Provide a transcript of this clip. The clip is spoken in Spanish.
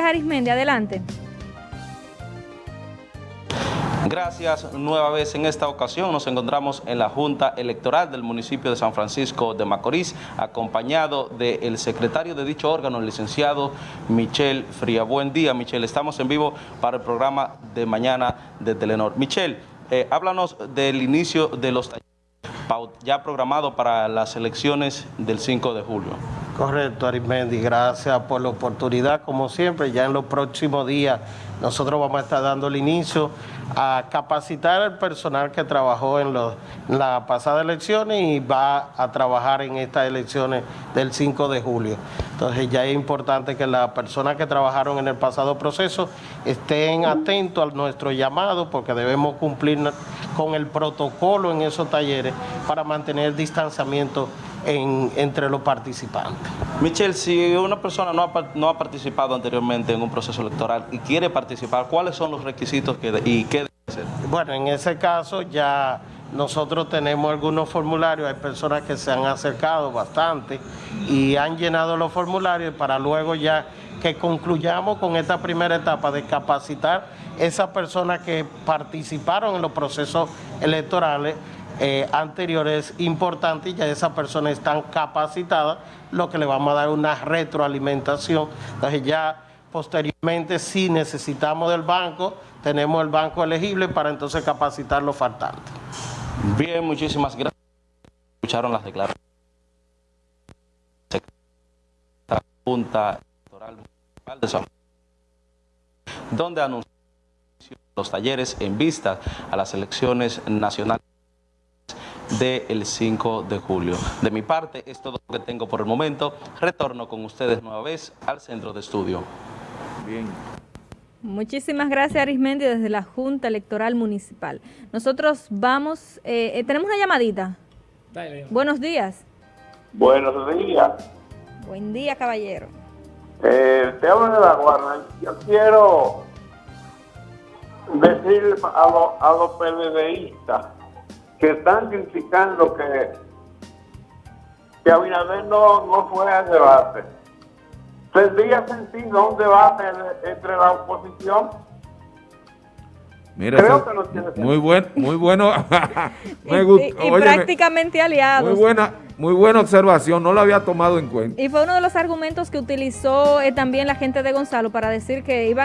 Arismendi, adelante. Gracias. Nueva vez en esta ocasión nos encontramos en la Junta Electoral del municipio de San Francisco de Macorís, acompañado del secretario de dicho órgano, el licenciado Michel Fría. Buen día, Michel. Estamos en vivo para el programa de mañana de Telenor. Michel, eh, háblanos del inicio de los talleres ya programados para las elecciones del 5 de julio. Correcto, Arismendi, gracias por la oportunidad. Como siempre, ya en los próximos días nosotros vamos a estar dando el inicio a capacitar al personal que trabajó en, los, las pasadas elecciones y va a trabajar en estas elecciones del 5 de julio. Entonces ya es importante que las personas que trabajaron en el pasado proceso estén atentos a nuestro llamado porque debemos cumplir con el protocolo en esos talleres para mantener el distanciamiento entre los participantes. Michelle, si una persona no ha, no ha, participado anteriormente en un proceso electoral y quiere participar, ¿cuáles son los requisitos que, y qué debe hacer? Bueno, en ese caso ya nosotros tenemos algunos formularios, hay personas que se han acercado bastante y han llenado los formularios para luego ya que concluyamos con esta primera etapa de capacitar esas personas que participaron en los procesos electorales eh, anteriores importantes ya esas personas están capacitadas, lo que le vamos a dar una retroalimentación. Entonces ya posteriormente si necesitamos del banco, tenemos el banco elegible para entonces capacitar los faltantes. Bien, muchísimas gracias. Escucharon las declaraciones de la Junta Electoral Municipal de San donde anunció los talleres en vista a las elecciones nacionales del 5 de julio. De mi parte, es todo lo que tengo por el momento. Retorno con ustedes nueva vez al centro de estudio. Bien. Muchísimas gracias, Arismendi, desde la Junta Electoral Municipal. Nosotros vamos, eh, eh, tenemos una llamadita. Dale. Buenos días. Buenos días. Buen día, caballero. Eh, te hablo de la guarda. Yo quiero decir a, los a PLDistas que están criticando que, que Abinader no, no fue al debate. ¿Tendría sentido un debate entre la oposición? Mira, Creo que no tiene muy buen, muy bueno. Me gusta. Y, prácticamente aliados. Muy buena, muy buena observación, no lo había tomado en cuenta. Y fue uno de los argumentos que utilizó eh, también la gente de Gonzalo para decir que iban